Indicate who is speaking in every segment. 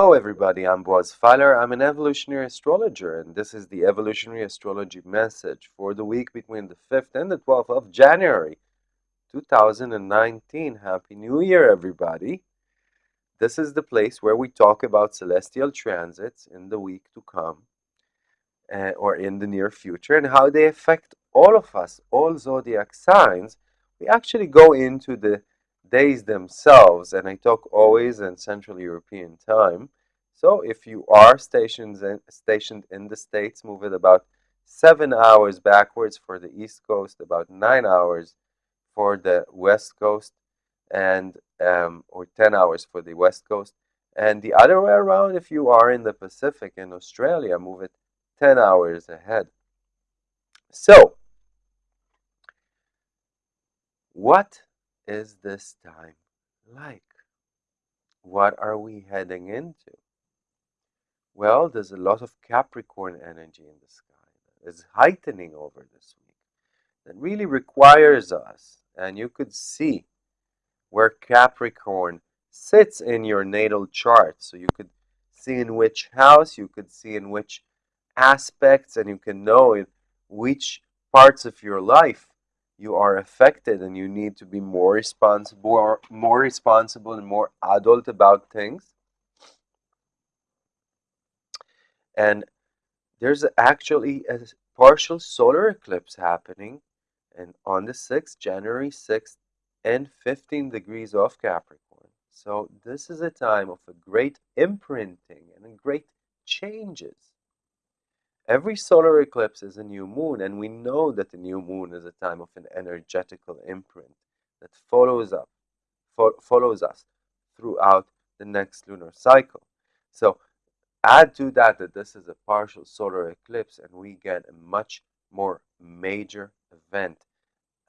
Speaker 1: Hello, everybody. I'm Boaz Fyler. I'm an evolutionary astrologer, and this is the evolutionary astrology message for the week between the 5th and the 12th of January 2019. Happy New Year, everybody. This is the place where we talk about celestial transits in the week to come uh, or in the near future and how they affect all of us, all zodiac signs. We actually go into the days themselves, and I talk always in Central European time. So if you are stationed in, stationed in the States, move it about seven hours backwards for the East Coast, about nine hours for the West Coast, and um, or 10 hours for the West Coast. And the other way around, if you are in the Pacific in Australia, move it 10 hours ahead. So, what is this time like? What are we heading into? Well, there's a lot of Capricorn energy in the sky that is heightening over this week that really requires us, and you could see where Capricorn sits in your natal chart. So you could see in which house, you could see in which aspects, and you can know in which parts of your life you are affected and you need to be more responsible or more responsible and more adult about things. And there's actually a partial solar eclipse happening and on the 6th january 6th and 15 degrees of capricorn. So this is a time of a great imprinting and great changes Every solar eclipse is a new moon, and we know that the new moon is a time of an energetical imprint that follows up, fo follows us throughout the next lunar cycle. So add to that that this is a partial solar eclipse, and we get a much more major event.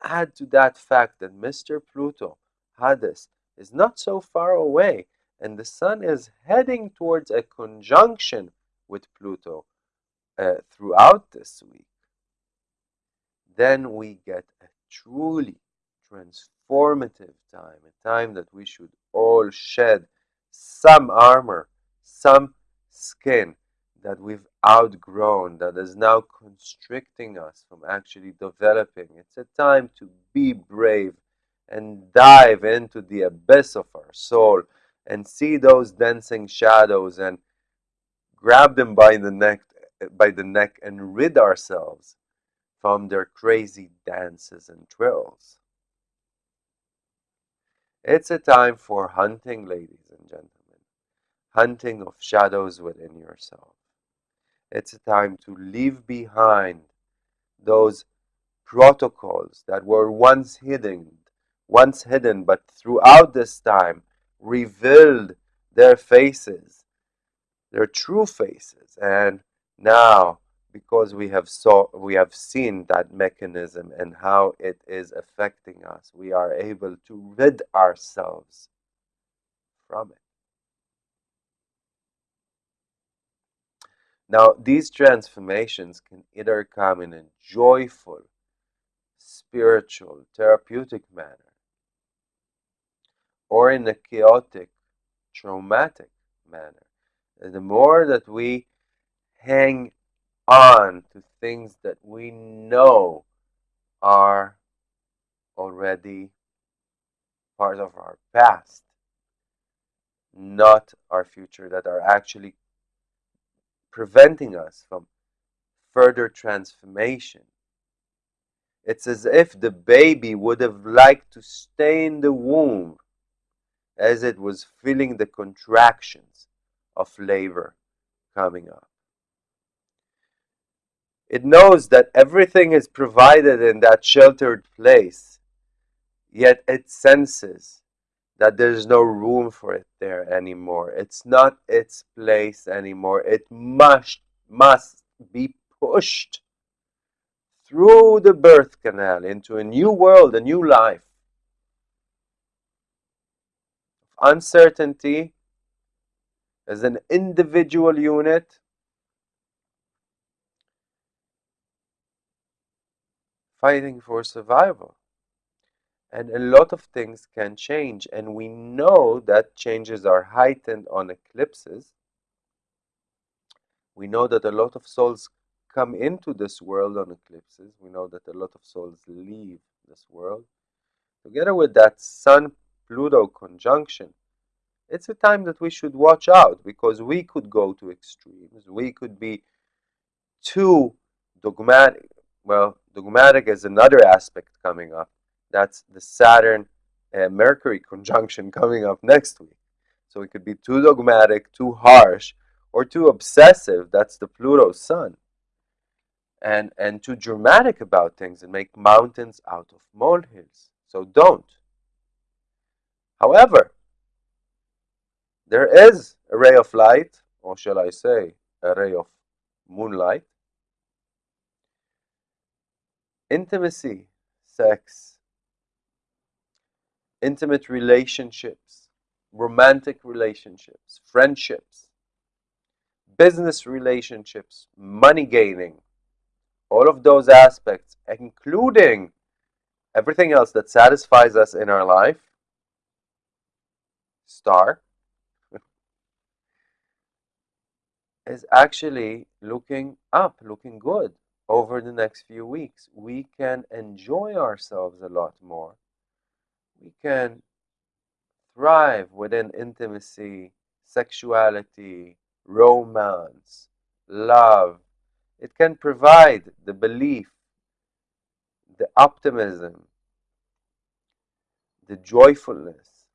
Speaker 1: Add to that fact that Mr. Pluto, Hades, is not so far away, and the Sun is heading towards a conjunction with Pluto uh, throughout this week, then we get a truly transformative time, a time that we should all shed some armor, some skin that we've outgrown, that is now constricting us from actually developing. It's a time to be brave and dive into the abyss of our soul and see those dancing shadows and grab them by the neck by the neck and rid ourselves from their crazy dances and trills. It's a time for hunting, ladies and gentlemen, hunting of shadows within yourself. It's a time to leave behind those protocols that were once hidden, once hidden, but throughout this time revealed their faces, their true faces, and now, because we have saw we have seen that mechanism and how it is affecting us, we are able to rid ourselves from it. Now, these transformations can either come in a joyful, spiritual, therapeutic manner, or in a chaotic, traumatic manner. And the more that we hang on to things that we know are already part of our past, not our future, that are actually preventing us from further transformation. It's as if the baby would have liked to stay in the womb as it was feeling the contractions of labor coming up. It knows that everything is provided in that sheltered place, yet it senses that there's no room for it there anymore. It's not its place anymore. It must, must be pushed through the birth canal into a new world, a new life. Uncertainty as an individual unit fighting for survival. and a lot of things can change. And we know that changes are heightened on eclipses. We know that a lot of souls come into this world on eclipses. We know that a lot of souls leave this world. Together with that Sun Pluto conjunction, it's a time that we should watch out because we could go to extremes. We could be too dogmatic. Well, dogmatic is another aspect coming up. That's the Saturn and Mercury conjunction coming up next week. So we could be too dogmatic, too harsh, or too obsessive. That's the Pluto Sun. And, and too dramatic about things and make mountains out of molehills. So don't. However, there is a ray of light, or shall I say, a ray of moonlight. Intimacy, sex, intimate relationships, romantic relationships, friendships, business relationships, money gaining, all of those aspects, including everything else that satisfies us in our life, star, is actually looking up, looking good over the next few weeks. We can enjoy ourselves a lot more. We can thrive within intimacy, sexuality, romance, love. It can provide the belief, the optimism, the joyfulness,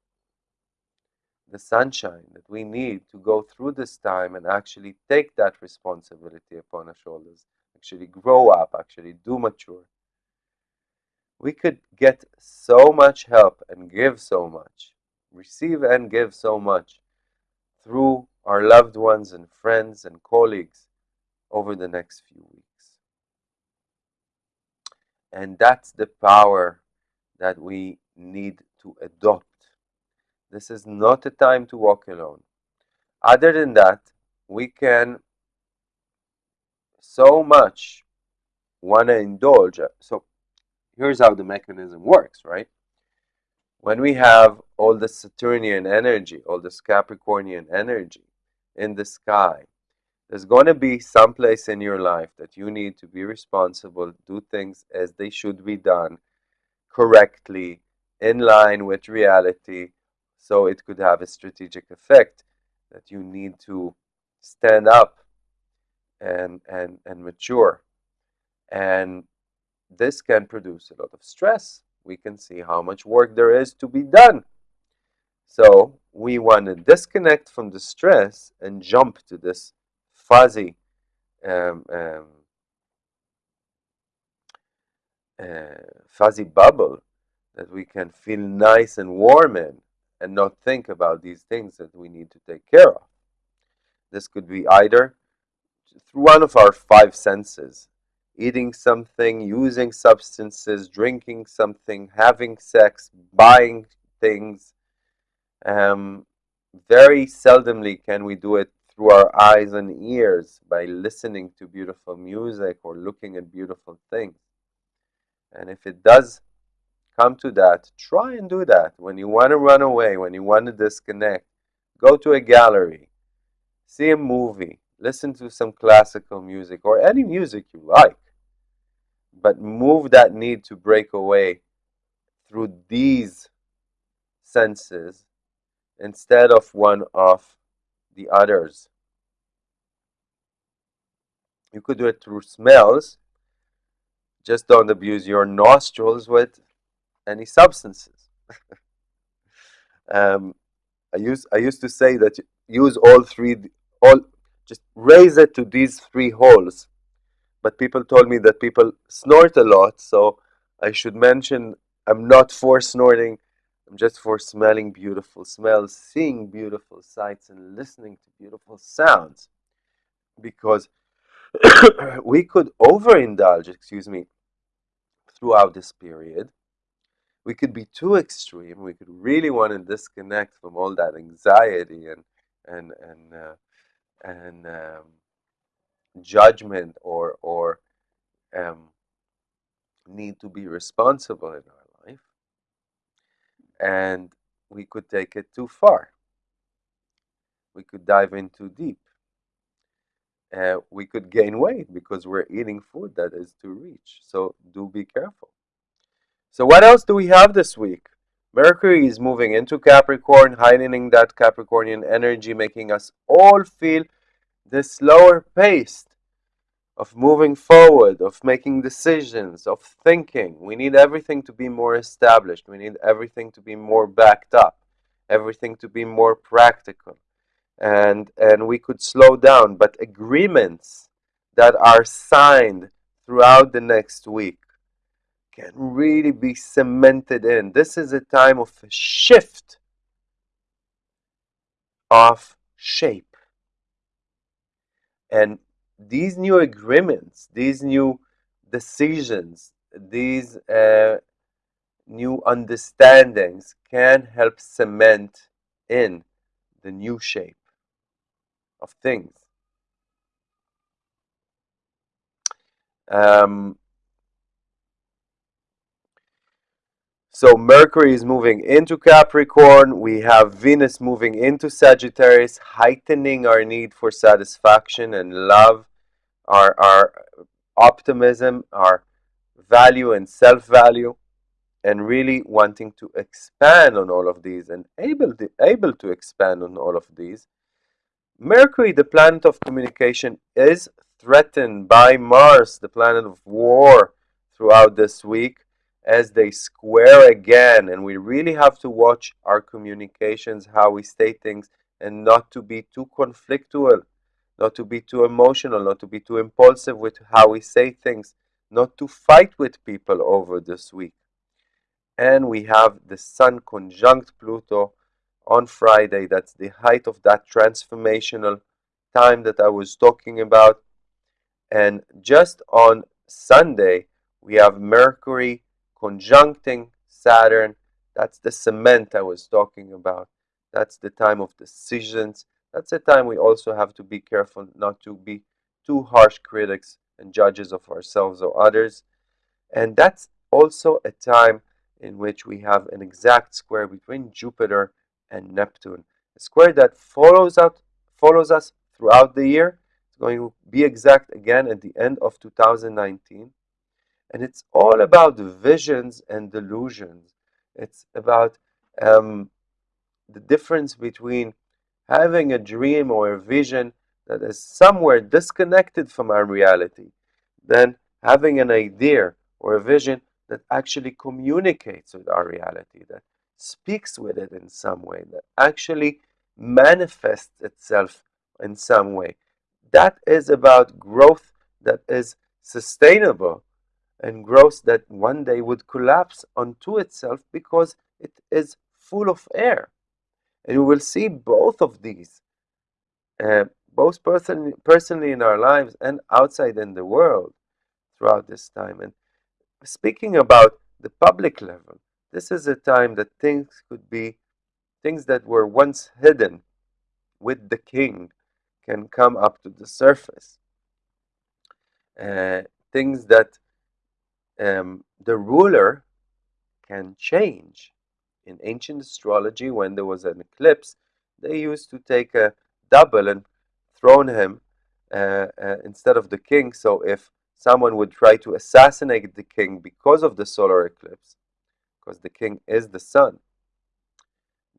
Speaker 1: the sunshine that we need to go through this time and actually take that responsibility upon our shoulders, actually grow up, actually do mature. We could get so much help and give so much, receive and give so much through our loved ones and friends and colleagues over the next few weeks. And that's the power that we need to adopt this is not a time to walk alone. Other than that, we can so much want to indulge. So here's how the mechanism works, right? When we have all the Saturnian energy, all this Capricornian energy in the sky, there's going to be some place in your life that you need to be responsible, do things as they should be done correctly, in line with reality, so it could have a strategic effect that you need to stand up and, and, and mature. And this can produce a lot of stress. We can see how much work there is to be done. So we want to disconnect from the stress and jump to this fuzzy um, um, uh, fuzzy bubble that we can feel nice and warm in and not think about these things that we need to take care of. This could be either through one of our five senses eating something, using substances, drinking something, having sex, buying things. Um, very seldomly can we do it through our eyes and ears by listening to beautiful music or looking at beautiful things. And if it does come to that, try and do that. When you want to run away, when you want to disconnect, go to a gallery, see a movie, listen to some classical music or any music you like. But move that need to break away through these senses instead of one of the others. You could do it through smells. Just don't abuse your nostrils with any substances. um, I used I used to say that use all three all just raise it to these three holes. But people told me that people snort a lot, so I should mention I'm not for snorting. I'm just for smelling beautiful smells, seeing beautiful sights, and listening to beautiful sounds. Because we could overindulge, excuse me, throughout this period we could be too extreme. We could really want to disconnect from all that anxiety and and and uh, and um, judgment or or um, need to be responsible in our life. and we could take it too far. We could dive in too deep. Uh, we could gain weight because we're eating food that is too rich. So do be careful. So what else do we have this week? Mercury is moving into Capricorn, heightening that Capricornian energy, making us all feel the slower pace of moving forward, of making decisions, of thinking. We need everything to be more established. We need everything to be more backed up, everything to be more practical. And, and we could slow down, but agreements that are signed throughout the next week can really be cemented in. This is a time of a shift of shape. And these new agreements, these new decisions, these uh, new understandings can help cement in the new shape of things. Um, so Mercury is moving into Capricorn. We have Venus moving into Sagittarius, heightening our need for satisfaction and love, our, our optimism, our value and self-value, and really wanting to expand on all of these and able to, able to expand on all of these. Mercury, the planet of communication, is threatened by Mars, the planet of war, throughout this week as they square again. And we really have to watch our communications, how we say things, and not to be too conflictual, not to be too emotional, not to be too impulsive with how we say things, not to fight with people over this week. And we have the Sun conjunct Pluto on Friday. That's the height of that transformational time that I was talking about. And just on Sunday, we have Mercury conjuncting Saturn. That's the cement I was talking about. That's the time of decisions. That's a time we also have to be careful not to be too harsh critics and judges of ourselves or others. And that's also a time in which we have an exact square between Jupiter and Neptune. A square that follows out follows us throughout the year. It's going to be exact again at the end of 2019. And it's all about visions and delusions. It's about um, the difference between having a dream or a vision that is somewhere disconnected from our reality, than having an idea or a vision that actually communicates with our reality, that speaks with it in some way, that actually manifests itself in some way. That is about growth that is sustainable and growth that one day would collapse onto itself because it is full of air. And we will see both of these, uh, both person, personally in our lives and outside in the world throughout this time. And speaking about the public level, this is a time that things could be, things that were once hidden with the king can come up to the surface. Uh, things that um, the ruler can change. In ancient astrology, when there was an eclipse, they used to take a double and throne him uh, uh, instead of the king. So if someone would try to assassinate the king because of the solar eclipse, because the king is the sun,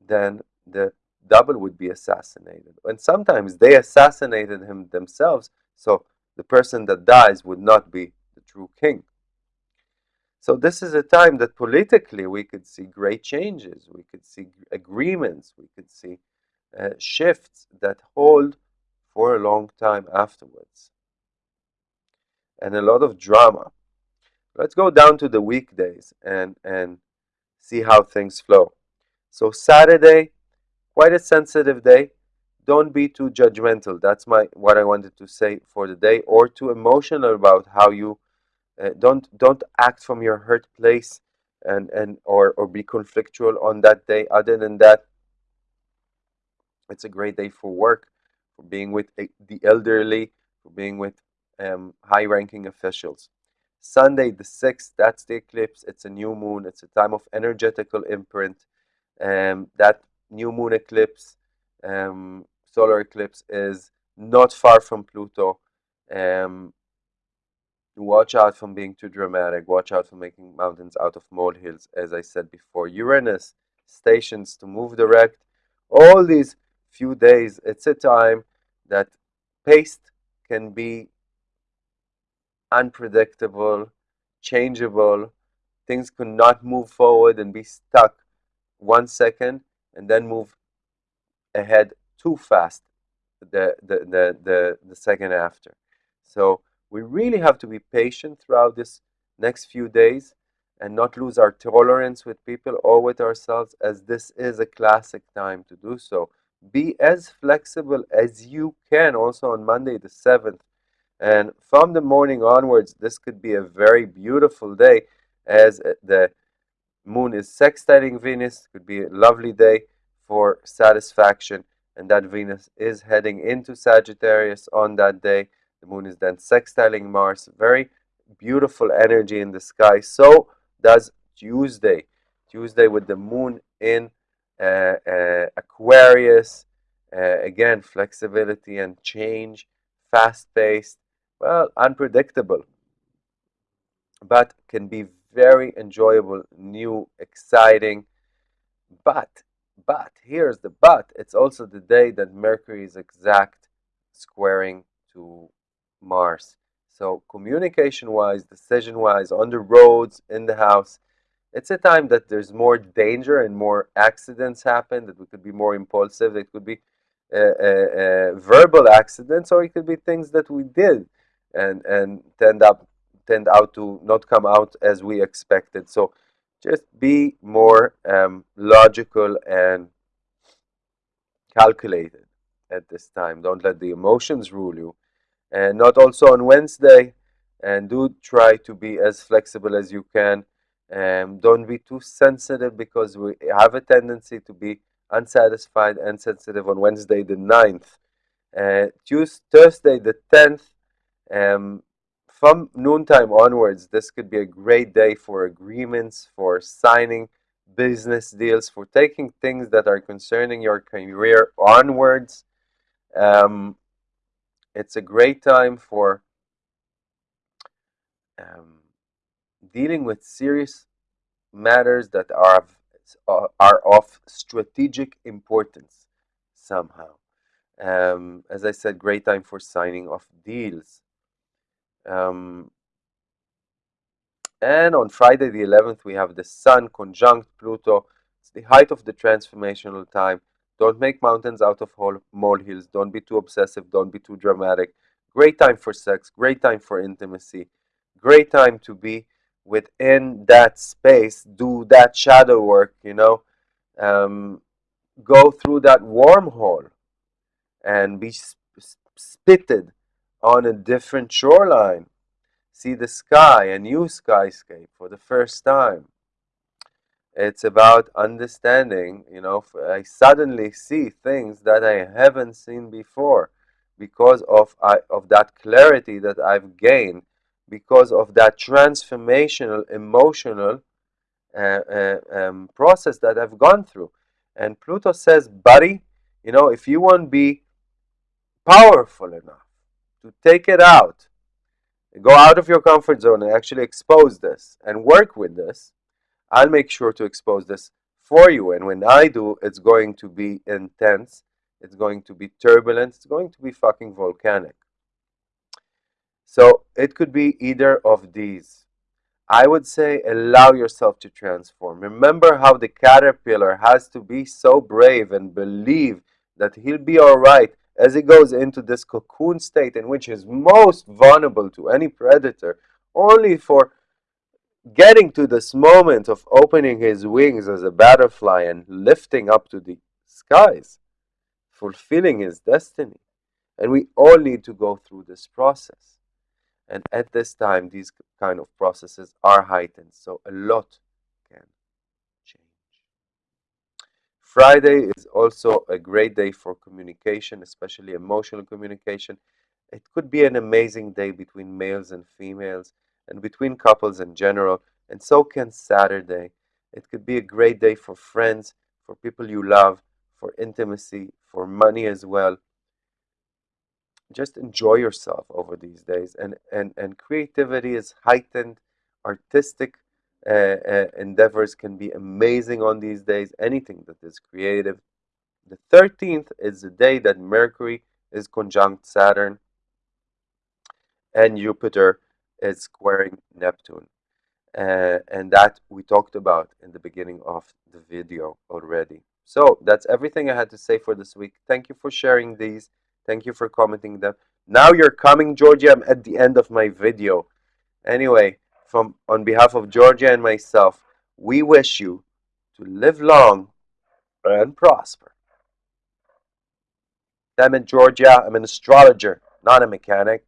Speaker 1: then the double would be assassinated. And sometimes they assassinated him themselves, so the person that dies would not be the true king. So this is a time that politically we could see great changes, we could see agreements, we could see uh, shifts that hold for a long time afterwards. And a lot of drama. Let's go down to the weekdays and, and see how things flow. So Saturday, quite a sensitive day. Don't be too judgmental. That's my what I wanted to say for the day, or too emotional about how you uh, don't don't act from your hurt place and and or or be conflictual on that day. Other than that, it's a great day for work, for being with the elderly, for being with um, high-ranking officials. Sunday the 6th, that's the eclipse. It's a new moon. It's a time of energetical imprint. Um, that new moon eclipse, um, solar eclipse, is not far from Pluto. Um, watch out from being too dramatic. Watch out for making mountains out of molehills, as I said before. Uranus stations to move direct. All these few days, it's a time that pace can be unpredictable, changeable. Things could not move forward and be stuck one second and then move ahead too fast the, the, the, the, the second after. So we really have to be patient throughout this next few days and not lose our tolerance with people or with ourselves as this is a classic time to do so. Be as flexible as you can also on Monday the 7th. And from the morning onwards, this could be a very beautiful day as uh, the moon is sextiling Venus. Could be a lovely day for satisfaction. And that Venus is heading into Sagittarius on that day. The moon is then sextiling Mars. Very beautiful energy in the sky. So does Tuesday. Tuesday with the moon in uh, uh, Aquarius. Uh, again, flexibility and change, fast paced, well, unpredictable, but can be very enjoyable, new, exciting. But, but, here's the but. It's also the day that Mercury is exact squaring to Mars. So communication-wise, decision-wise, on the roads, in the house, it's a time that there's more danger and more accidents happen, that we could be more impulsive. It could be uh, uh, uh, verbal accidents, or it could be things that we did and, and tend up tend out to not come out as we expected. So just be more um, logical and calculated at this time. Don't let the emotions rule you and not also on Wednesday. And do try to be as flexible as you can. And don't be too sensitive because we have a tendency to be unsatisfied and sensitive on Wednesday the 9th. Uh, Tuesday, Thursday the 10th, um, from noontime onwards, this could be a great day for agreements, for signing business deals, for taking things that are concerning your career onwards. Um, it's a great time for um, dealing with serious matters that are of, are of strategic importance somehow. Um, as I said, great time for signing of deals. Um, and on Friday the 11th, we have the Sun conjunct Pluto. It's the height of the transformational time. Don't make mountains out of molehills. Don't be too obsessive. Don't be too dramatic. Great time for sex. Great time for intimacy. Great time to be within that space. Do that shadow work, you know. Um, go through that wormhole and be spitted on a different shoreline. See the sky, a new skyscape for the first time it's about understanding you know i suddenly see things that i haven't seen before because of I, of that clarity that i've gained because of that transformational emotional uh, uh, um, process that i've gone through. And pluto says buddy you know if you want to be powerful enough to take it out go out of your comfort zone and actually expose this and work with this I'll make sure to expose this for you. And when I do, it's going to be intense. It's going to be turbulent. It's going to be fucking volcanic. So it could be either of these. I would say allow yourself to transform. Remember how the caterpillar has to be so brave and believe that he'll be all right as he goes into this cocoon state in which he's most vulnerable to any predator, only for getting to this moment of opening his wings as a butterfly and lifting up to the skies, fulfilling his destiny. And we all need to go through this process. And at this time, these kind of processes are heightened, so a lot can change. Friday is also a great day for communication, especially emotional communication. It could be an amazing day between males and females and between couples in general, and so can Saturday. It could be a great day for friends, for people you love, for intimacy, for money as well. Just enjoy yourself over these days, and and and creativity is heightened. Artistic uh, uh, endeavors can be amazing on these days. Anything that is creative. The 13th is the day that Mercury is conjunct Saturn and Jupiter is squaring Neptune. Uh, and that we talked about in the beginning of the video already. So that's everything I had to say for this week. Thank you for sharing these. Thank you for commenting them. Now you're coming, Georgia. I'm at the end of my video. Anyway, from on behalf of Georgia and myself, we wish you to live long and prosper. I'm in Georgia. I'm an astrologer, not a mechanic.